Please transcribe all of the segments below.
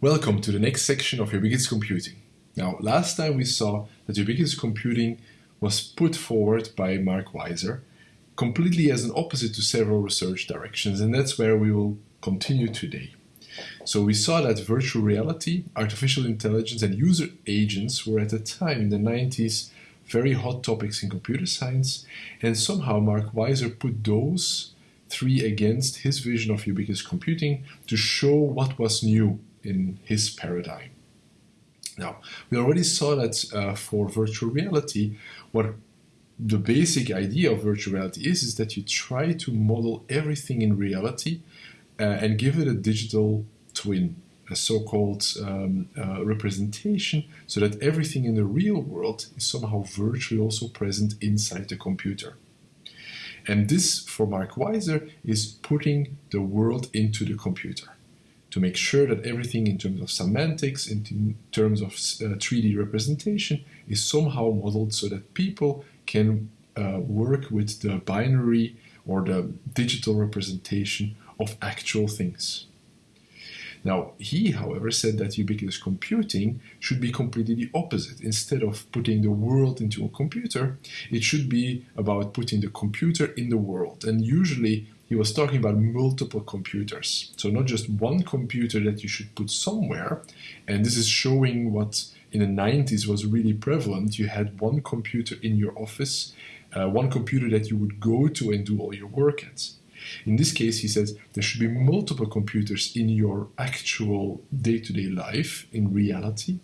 Welcome to the next section of ubiquitous computing. Now, last time we saw that ubiquitous computing was put forward by Mark Weiser completely as an opposite to several research directions, and that's where we will continue today. So we saw that virtual reality, artificial intelligence, and user agents were at the time in the 90s very hot topics in computer science, and somehow Mark Weiser put those three against his vision of ubiquitous computing to show what was new in his paradigm. Now, we already saw that uh, for virtual reality, what the basic idea of virtual reality is, is that you try to model everything in reality uh, and give it a digital twin, a so-called um, uh, representation, so that everything in the real world is somehow virtually also present inside the computer. And this, for Mark Weiser, is putting the world into the computer to make sure that everything in terms of semantics, in terms of uh, 3D representation, is somehow modeled so that people can uh, work with the binary or the digital representation of actual things. Now, he, however, said that ubiquitous computing should be completely the opposite. Instead of putting the world into a computer, it should be about putting the computer in the world. And usually, he was talking about multiple computers. So not just one computer that you should put somewhere. And this is showing what in the 90s was really prevalent. You had one computer in your office, uh, one computer that you would go to and do all your work at. In this case, he says there should be multiple computers in your actual day-to-day -day life, in reality,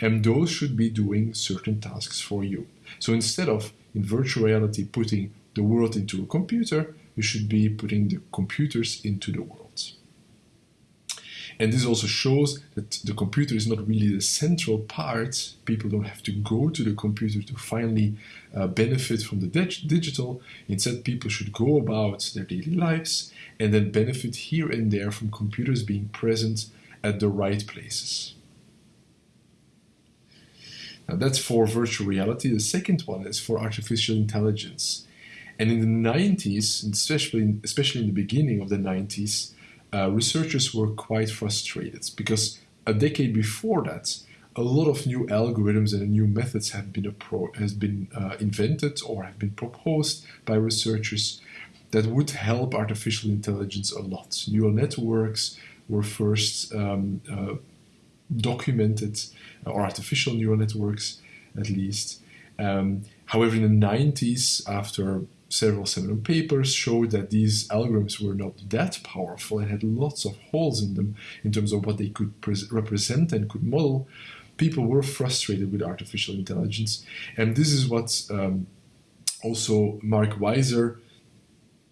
and those should be doing certain tasks for you. So instead of, in virtual reality, putting the world into a computer, you should be putting the computers into the world. And this also shows that the computer is not really the central part. People don't have to go to the computer to finally uh, benefit from the dig digital. Instead, people should go about their daily lives and then benefit here and there from computers being present at the right places. Now that's for virtual reality. The second one is for artificial intelligence. And in the 90s, especially, especially in the beginning of the 90s, uh, researchers were quite frustrated because a decade before that, a lot of new algorithms and new methods have been, has been uh, invented or have been proposed by researchers that would help artificial intelligence a lot. Neural networks were first um, uh, documented, or artificial neural networks at least. Um, however, in the 90s, after several seminal papers showed that these algorithms were not that powerful and had lots of holes in them in terms of what they could represent and could model, people were frustrated with artificial intelligence. And this is what um, also Mark Weiser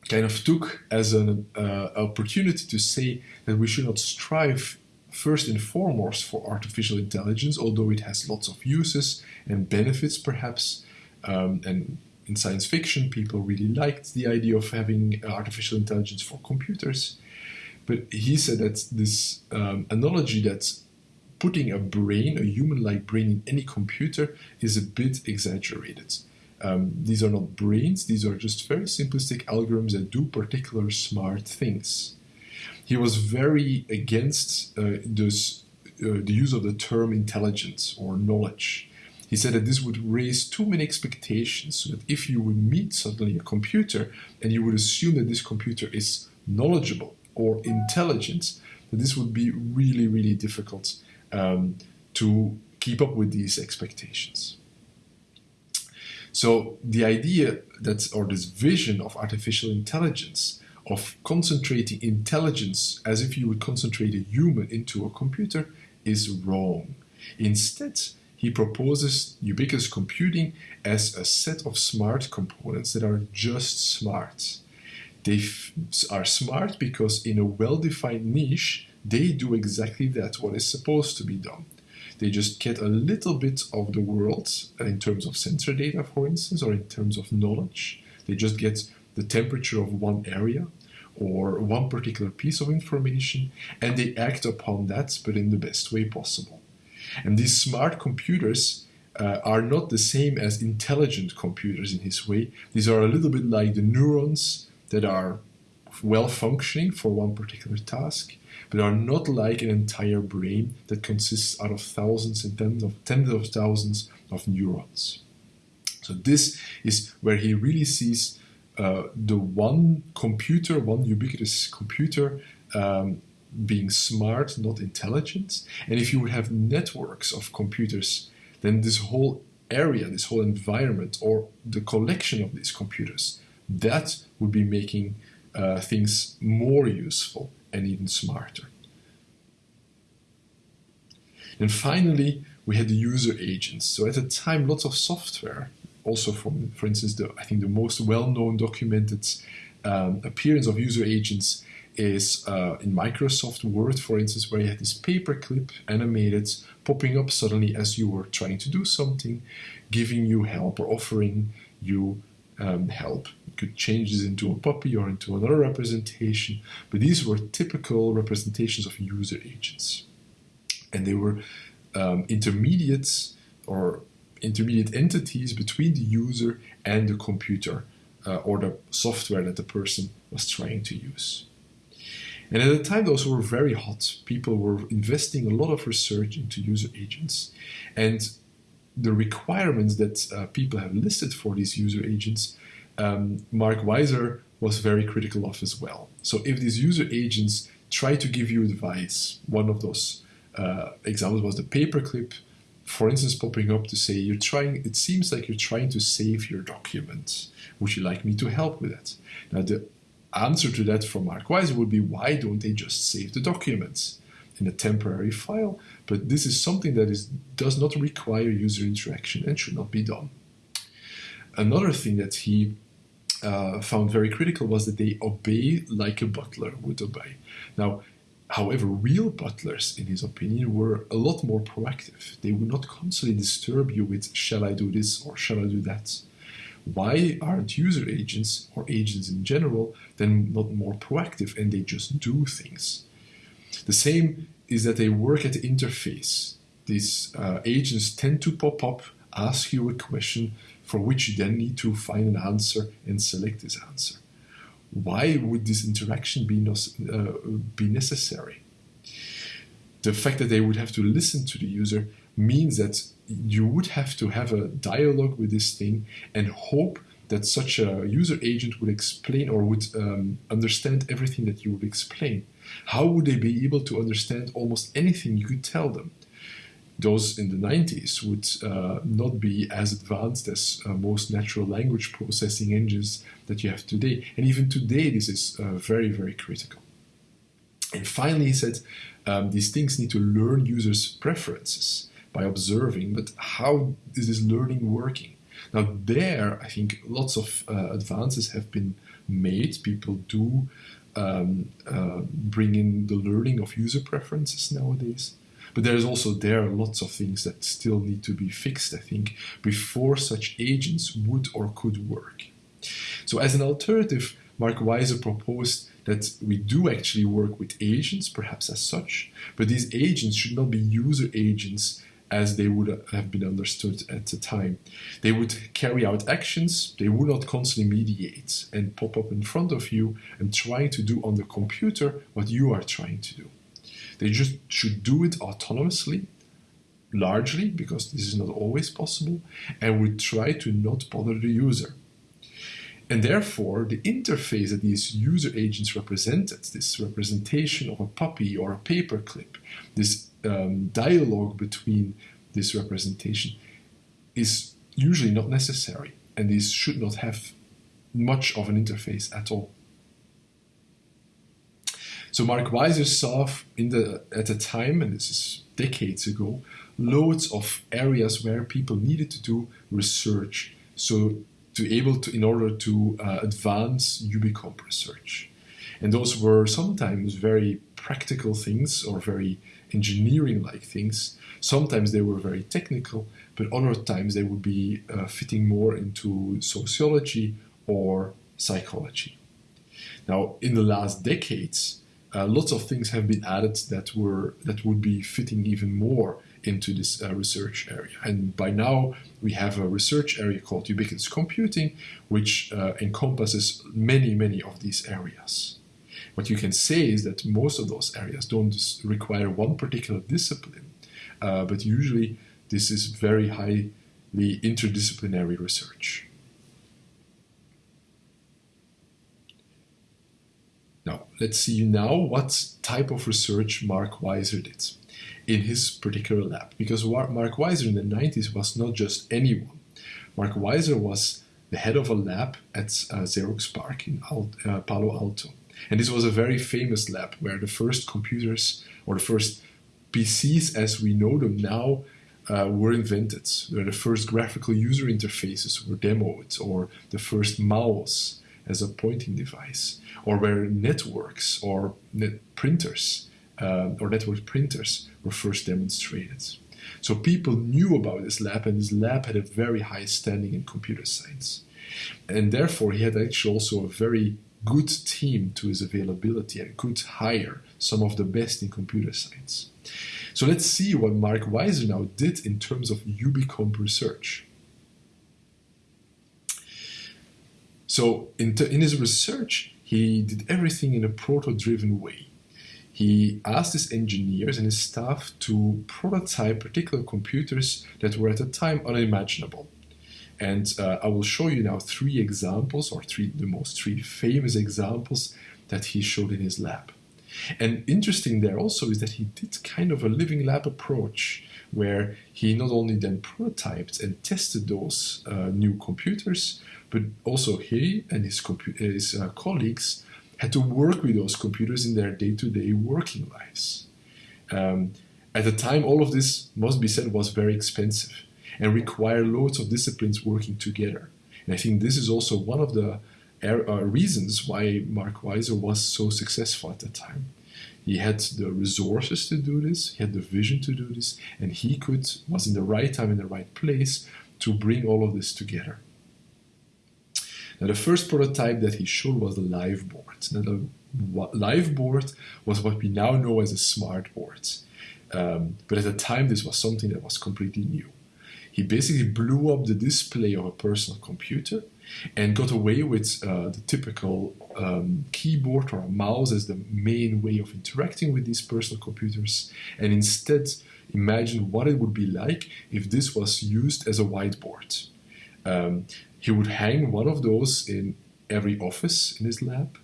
kind of took as an uh, opportunity to say that we should not strive first and foremost for artificial intelligence, although it has lots of uses and benefits perhaps, um, and in science fiction, people really liked the idea of having artificial intelligence for computers. But he said that this um, analogy that putting a brain, a human-like brain in any computer is a bit exaggerated. Um, these are not brains, these are just very simplistic algorithms that do particular smart things. He was very against uh, this, uh, the use of the term intelligence or knowledge. He said that this would raise too many expectations, so that if you would meet suddenly a computer and you would assume that this computer is knowledgeable or intelligent, that this would be really, really difficult um, to keep up with these expectations. So the idea that, or this vision of artificial intelligence, of concentrating intelligence as if you would concentrate a human into a computer, is wrong. Instead, he proposes ubiquitous computing as a set of smart components that are just smart. They are smart because in a well-defined niche, they do exactly that, what is supposed to be done. They just get a little bit of the world uh, in terms of sensor data, for instance, or in terms of knowledge. They just get the temperature of one area or one particular piece of information, and they act upon that, but in the best way possible. And these smart computers uh, are not the same as intelligent computers in his way. These are a little bit like the neurons that are well functioning for one particular task. but are not like an entire brain that consists out of thousands and tens of tens of thousands of neurons. So this is where he really sees uh, the one computer, one ubiquitous computer, um, being smart, not intelligent. And if you would have networks of computers, then this whole area, this whole environment, or the collection of these computers, that would be making uh, things more useful and even smarter. And finally, we had the user agents. So at the time, lots of software, also from, for instance, the I think the most well-known documented um, appearance of user agents is uh, in Microsoft Word, for instance, where you had this paperclip animated popping up suddenly as you were trying to do something, giving you help or offering you um, help. You could change this into a puppy or into another representation, but these were typical representations of user agents. And they were um, intermediates or intermediate entities between the user and the computer uh, or the software that the person was trying to use. And at the time, those were very hot. People were investing a lot of research into user agents. And the requirements that uh, people have listed for these user agents, um, Mark Weiser was very critical of as well. So if these user agents try to give you advice, one of those uh, examples was the paperclip, for instance, popping up to say, you're trying, it seems like you're trying to save your document. Would you like me to help with that? Now, the answer to that from Mark Weiser would be, why don't they just save the documents in a temporary file? But this is something that is, does not require user interaction and should not be done. Another thing that he uh, found very critical was that they obey like a butler would obey. Now, However, real butlers, in his opinion, were a lot more proactive. They would not constantly disturb you with, shall I do this or shall I do that? Why aren't user agents or agents in general then not more proactive and they just do things? The same is that they work at the interface. These uh, agents tend to pop up, ask you a question for which you then need to find an answer and select this answer why would this interaction be, uh, be necessary? The fact that they would have to listen to the user means that you would have to have a dialogue with this thing and hope that such a user agent would explain or would um, understand everything that you would explain. How would they be able to understand almost anything you could tell them? those in the 90s would uh, not be as advanced as uh, most natural language processing engines that you have today. And even today, this is uh, very, very critical. And finally, he said um, these things need to learn users' preferences by observing, but how is this learning working? Now, there, I think lots of uh, advances have been made. People do um, uh, bring in the learning of user preferences nowadays. But there's also there lots of things that still need to be fixed, I think, before such agents would or could work. So as an alternative, Mark Weiser proposed that we do actually work with agents, perhaps as such, but these agents should not be user agents as they would have been understood at the time. They would carry out actions, they would not constantly mediate and pop up in front of you and try to do on the computer what you are trying to do. They just should do it autonomously, largely, because this is not always possible, and would try to not bother the user. And therefore, the interface that these user agents represented, this representation of a puppy or a paperclip, this um, dialogue between this representation, is usually not necessary, and these should not have much of an interface at all. So Mark Weiser saw in the at the time, and this is decades ago, loads of areas where people needed to do research. So to able to in order to uh, advance UbiComp research. And those were sometimes very practical things or very engineering-like things. Sometimes they were very technical, but other times they would be uh, fitting more into sociology or psychology. Now, in the last decades, uh, lots of things have been added that were that would be fitting even more into this uh, research area. And by now, we have a research area called ubiquitous computing, which uh, encompasses many, many of these areas. What you can say is that most of those areas don't require one particular discipline, uh, but usually this is very highly interdisciplinary research. Now, let's see now what type of research Mark Weiser did in his particular lab. Because Mark Weiser in the 90s was not just anyone. Mark Weiser was the head of a lab at uh, Xerox PARC in uh, Palo Alto. And this was a very famous lab where the first computers or the first PCs as we know them now uh, were invented, where the first graphical user interfaces were demoed, or the first mouse as a pointing device, or where networks or net printers uh, or network printers were first demonstrated. So people knew about this lab, and this lab had a very high standing in computer science. And therefore, he had actually also a very good team to his availability and could hire some of the best in computer science. So let's see what Mark Weiser now did in terms of UbiComp research. So in, in his research, he did everything in a proto-driven way. He asked his engineers and his staff to prototype particular computers that were at the time unimaginable. And uh, I will show you now three examples, or three the most three famous examples that he showed in his lab. And interesting there also is that he did kind of a living lab approach where he not only then prototyped and tested those uh, new computers, but also he and his, his uh, colleagues had to work with those computers in their day-to-day working lives. Um, at the time, all of this, must be said, was very expensive and require loads of disciplines working together. And I think this is also one of the uh, reasons why Mark Weiser was so successful at the time. He had the resources to do this, he had the vision to do this, and he could was in the right time in the right place to bring all of this together. Now, the first prototype that he showed was the live board. Now, the live board was what we now know as a smart board. Um, but at the time, this was something that was completely new. He basically blew up the display of a personal computer and got away with uh, the typical um, keyboard or mouse as the main way of interacting with these personal computers, and instead imagine what it would be like if this was used as a whiteboard. Um, he would hang one of those in every office in his lab,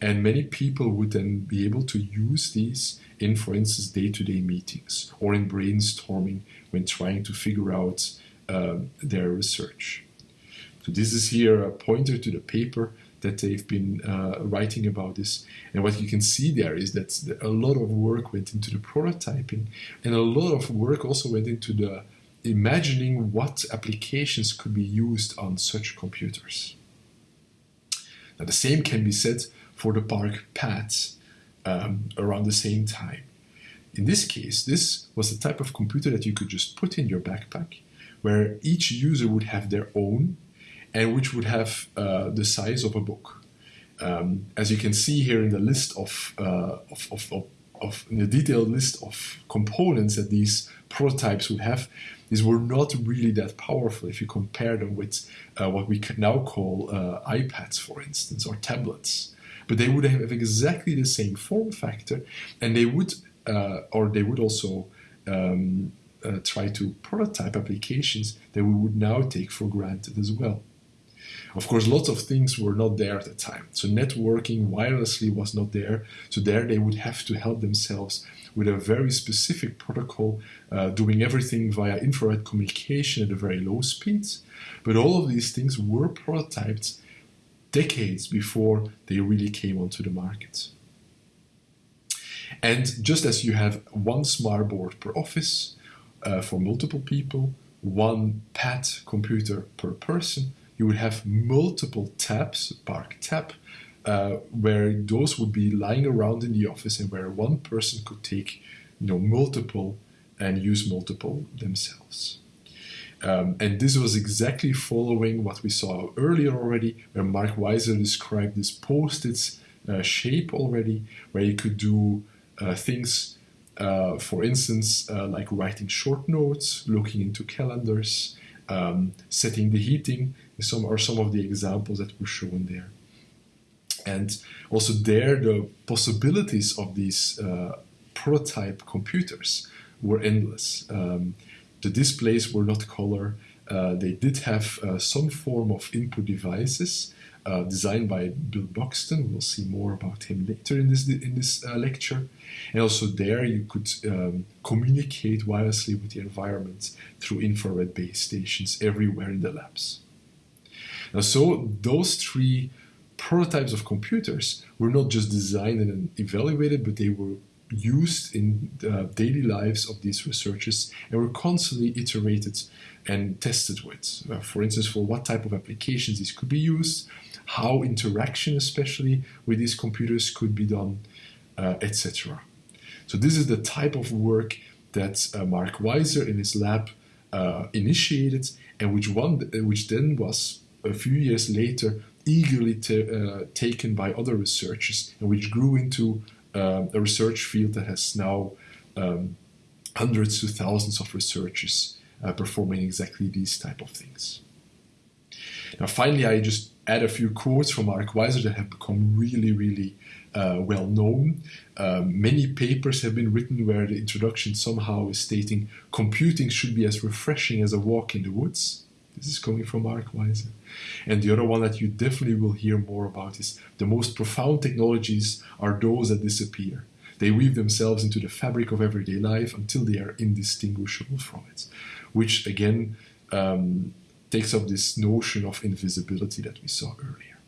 and many people would then be able to use these in, for instance, day to day meetings or in brainstorming when trying to figure out um, their research. So, this is here a pointer to the paper that they've been uh, writing about this. And what you can see there is that a lot of work went into the prototyping, and a lot of work also went into the imagining what applications could be used on such computers. Now, the same can be said for the park pads um, around the same time. In this case, this was the type of computer that you could just put in your backpack, where each user would have their own and which would have uh, the size of a book. Um, as you can see here in the list of, uh, of, of, of, of the detailed list of components that these prototypes would have, these were not really that powerful if you compare them with uh, what we can now call uh, iPads, for instance, or tablets. But they would have exactly the same form factor, and they would, uh, or they would also um, uh, try to prototype applications that we would now take for granted as well. Of course, lots of things were not there at the time. So networking wirelessly was not there. So there they would have to help themselves with a very specific protocol, uh, doing everything via infrared communication at a very low speeds. But all of these things were prototyped decades before they really came onto the market. And just as you have one smart board per office uh, for multiple people, one pad computer per person, you would have multiple tabs, ParcTab, uh, where those would be lying around in the office and where one person could take you know multiple and use multiple themselves. Um, and this was exactly following what we saw earlier already, where Mark Weiser described this post-it uh, shape already, where you could do uh, things, uh, for instance, uh, like writing short notes, looking into calendars, um, setting the heating, some are some of the examples that were shown there. And also there, the possibilities of these uh, prototype computers were endless. Um, the displays were not color. Uh, they did have uh, some form of input devices uh, designed by Bill Buxton. We'll see more about him later in this in this uh, lecture. And also there, you could um, communicate wirelessly with the environment through infrared base stations everywhere in the labs. Now, so those three prototypes of computers were not just designed and evaluated, but they were used in the daily lives of these researchers and were constantly iterated and tested with. Uh, for instance, for what type of applications these could be used, how interaction, especially with these computers, could be done, uh, etc. So this is the type of work that uh, Mark Weiser in his lab uh, initiated, and which one, which then was a few years later eagerly uh, taken by other researchers, and which grew into uh, a research field that has now um, hundreds to thousands of researchers uh, performing exactly these type of things. Now, finally, I just add a few quotes from Mark Weiser that have become really, really uh, well known. Um, many papers have been written where the introduction somehow is stating computing should be as refreshing as a walk in the woods. This is coming from Mark Weiser. And the other one that you definitely will hear more about is the most profound technologies are those that disappear. They weave themselves into the fabric of everyday life until they are indistinguishable from it, which again um, takes up this notion of invisibility that we saw earlier.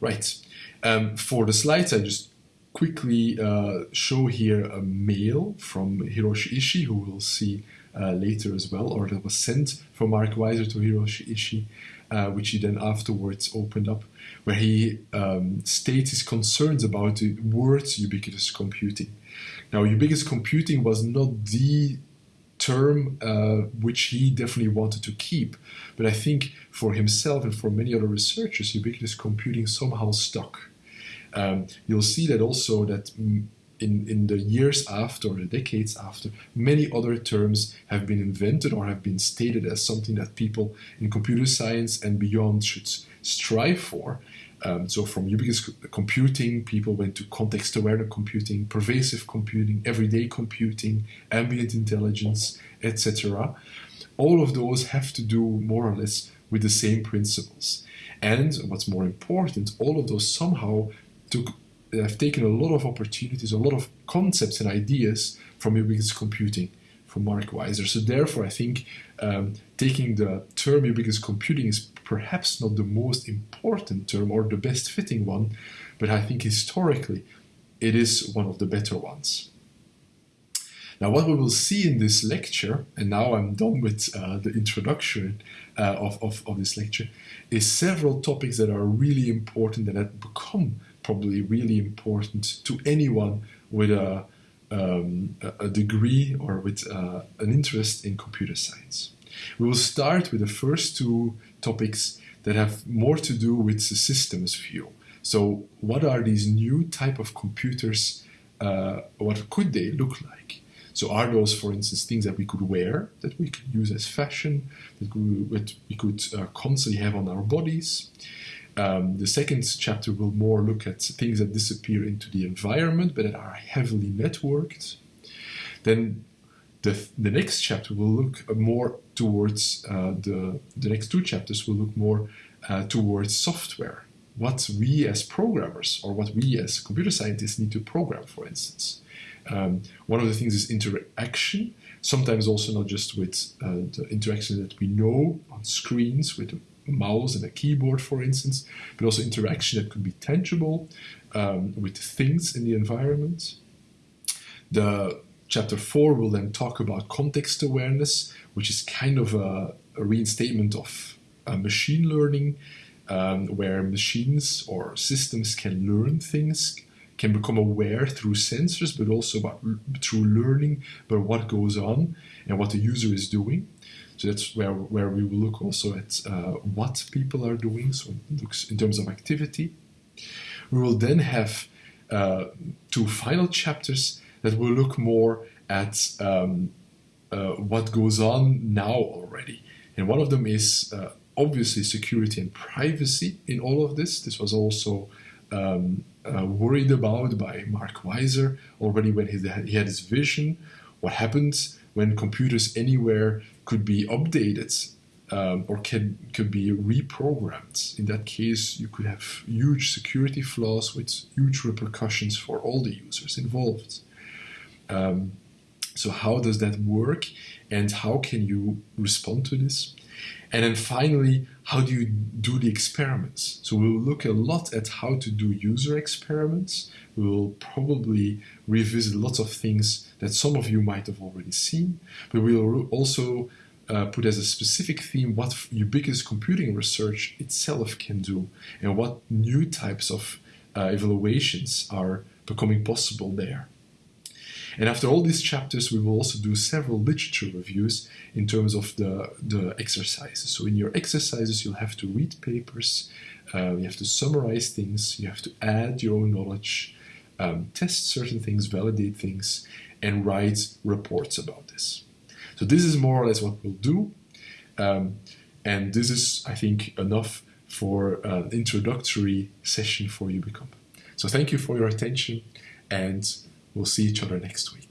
Right. Um, for the slides, I just quickly uh, show here a mail from Hiroshi Ishii, who we'll see uh, later as well, or that was sent from Mark Weiser to Hiroshi Ishii, uh, which he then afterwards opened up, where he um, states his concerns about the words ubiquitous computing. Now, ubiquitous computing was not the term uh, which he definitely wanted to keep. But I think for himself and for many other researchers, ubiquitous computing somehow stuck. Um, you'll see that also that in, in the years after, or the decades after, many other terms have been invented or have been stated as something that people in computer science and beyond should strive for. Um, so from ubiquitous computing, people went to context-aware computing, pervasive computing, everyday computing, ambient intelligence, etc. All of those have to do more or less with the same principles. And what's more important, all of those somehow took have taken a lot of opportunities, a lot of concepts and ideas from ubiquitous computing from Mark Weiser. So therefore, I think um, taking the term ubiquitous computing is perhaps not the most important term or the best fitting one, but I think historically it is one of the better ones. Now, what we will see in this lecture, and now I'm done with uh, the introduction uh, of, of, of, this lecture, is several topics that are really important and that become probably really important to anyone with a, um, a degree or with uh, an interest in computer science. We will start with the first two topics that have more to do with the systems view. So what are these new type of computers? Uh, what could they look like? So are those, for instance, things that we could wear, that we could use as fashion, that we, that we could uh, constantly have on our bodies? Um, the second chapter will more look at things that disappear into the environment, but that are heavily networked. Then the, the next chapter will look more towards uh, the, the next two chapters will look more uh, towards software. What we as programmers or what we as computer scientists need to program, for instance. Um, one of the things is interaction, sometimes also not just with uh, the interaction that we know on screens with a mouse and a keyboard, for instance, but also interaction that could be tangible um, with things in the environment. The Chapter 4 will then talk about context awareness, which is kind of a, a reinstatement of uh, machine learning, um, where machines or systems can learn things, can become aware through sensors, but also about, through learning about what goes on and what the user is doing. So that's where, where we will look also at uh, what people are doing, so it looks in terms of activity. We will then have uh, two final chapters that will look more at um, uh, what goes on now already. And one of them is uh, obviously security and privacy in all of this. This was also um, uh, worried about by Mark Weiser already when he he had his vision. What happens when computers anywhere could be updated um, or can could be reprogrammed. In that case, you could have huge security flaws with huge repercussions for all the users involved. Um, so how does that work and how can you respond to this? And then finally, how do you do the experiments? So we'll look a lot at how to do user experiments. We'll probably revisit lots of things that some of you might have already seen, but we'll also uh, put as a specific theme what ubiquitous computing research itself can do and what new types of uh, evaluations are becoming possible there. And after all these chapters, we will also do several literature reviews in terms of the, the exercises. So in your exercises, you'll have to read papers, uh, you have to summarize things, you have to add your own knowledge, um, test certain things, validate things, and write reports about this. So this is more or less what we'll do. Um, and this is, I think, enough for an introductory session for UbiComp. So thank you for your attention and we'll see each other next week.